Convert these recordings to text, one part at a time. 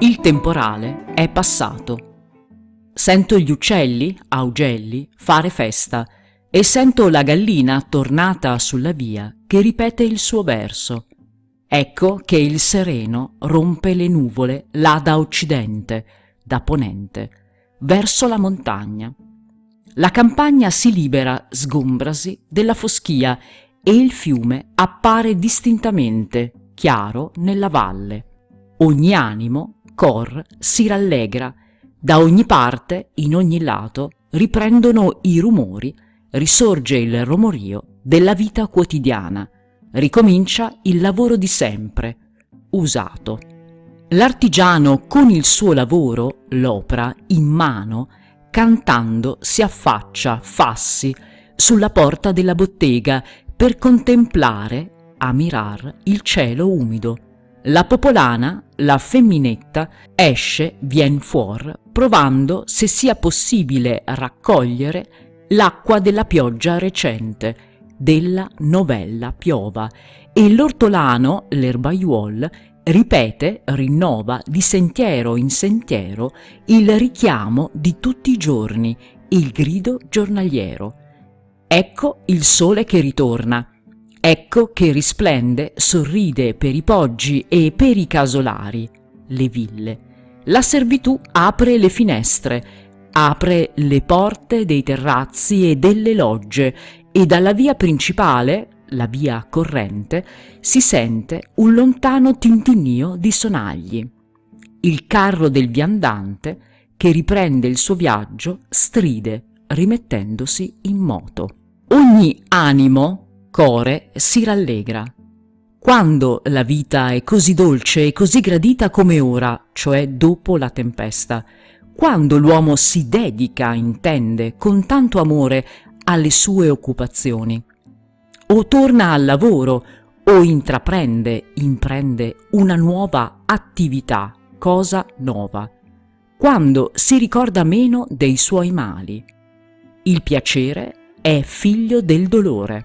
Il temporale è passato. Sento gli uccelli, augelli, fare festa e sento la gallina tornata sulla via che ripete il suo verso. Ecco che il sereno rompe le nuvole là da occidente, da ponente, verso la montagna. La campagna si libera, sgombrasi, della foschia e il fiume appare distintamente, chiaro, nella valle. Ogni animo, cor, si rallegra, da ogni parte, in ogni lato, riprendono i rumori, risorge il romorio della vita quotidiana, ricomincia il lavoro di sempre, usato. L'artigiano con il suo lavoro, l'opera, in mano, cantando si affaccia, fassi, sulla porta della bottega per contemplare, a il cielo umido. La popolana, la femminetta, esce, vien fuor, provando se sia possibile raccogliere l'acqua della pioggia recente, della novella piova, e l'ortolano, l'erbaiuol, ripete, rinnova di sentiero in sentiero il richiamo di tutti i giorni, il grido giornaliero. Ecco il sole che ritorna, ecco che risplende, sorride per i poggi e per i casolari, le ville. La servitù apre le finestre, apre le porte dei terrazzi e delle logge e dalla via principale, la via corrente, si sente un lontano tintinnio di sonagli. Il carro del viandante, che riprende il suo viaggio, stride, rimettendosi in moto. Ogni animo, core, si rallegra. Quando la vita è così dolce e così gradita come ora, cioè dopo la tempesta, quando l'uomo si dedica, intende, con tanto amore alle sue occupazioni, o torna al lavoro o intraprende, imprende una nuova attività, cosa nuova, quando si ricorda meno dei suoi mali. Il piacere è figlio del dolore.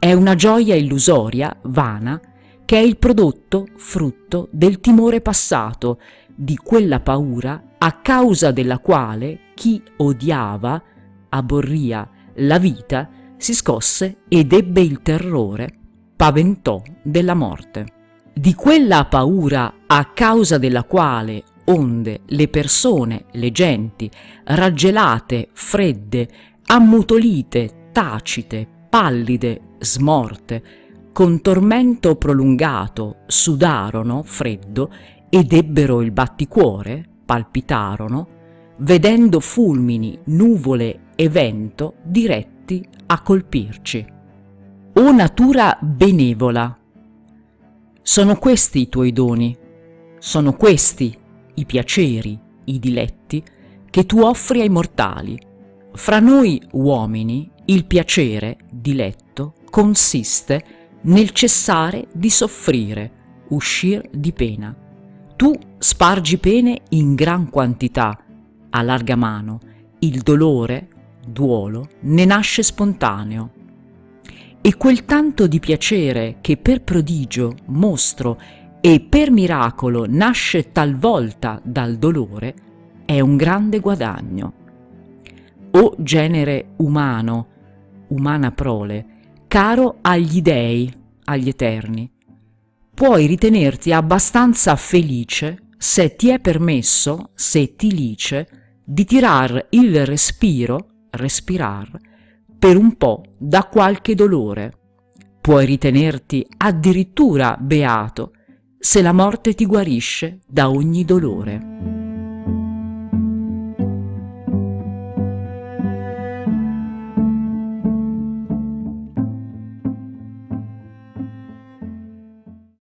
È una gioia illusoria, vana, che è il prodotto, frutto del timore passato, di quella paura a causa della quale chi odiava, aborria la vita, si scosse ed ebbe il terrore, paventò della morte. Di quella paura a causa della quale, onde le persone, le genti, raggelate, fredde, ammutolite, tacite, pallide, smorte, con tormento prolungato sudarono freddo ed ebbero il batticuore, palpitarono, vedendo fulmini, nuvole e vento diretti a colpirci. O natura benevola, sono questi i tuoi doni, sono questi i piaceri, i diletti che tu offri ai mortali. Fra noi uomini il piacere, diletto, consiste nel cessare di soffrire, uscir di pena. Tu spargi pene in gran quantità, a larga mano, il dolore, duolo, ne nasce spontaneo. E quel tanto di piacere che per prodigio, mostro e per miracolo nasce talvolta dal dolore, è un grande guadagno. O genere umano, umana prole, caro agli dei, agli eterni, puoi ritenerti abbastanza felice se ti è permesso, se ti lice, di tirar il respiro respirar, per un po' da qualche dolore. Puoi ritenerti addirittura beato se la morte ti guarisce da ogni dolore.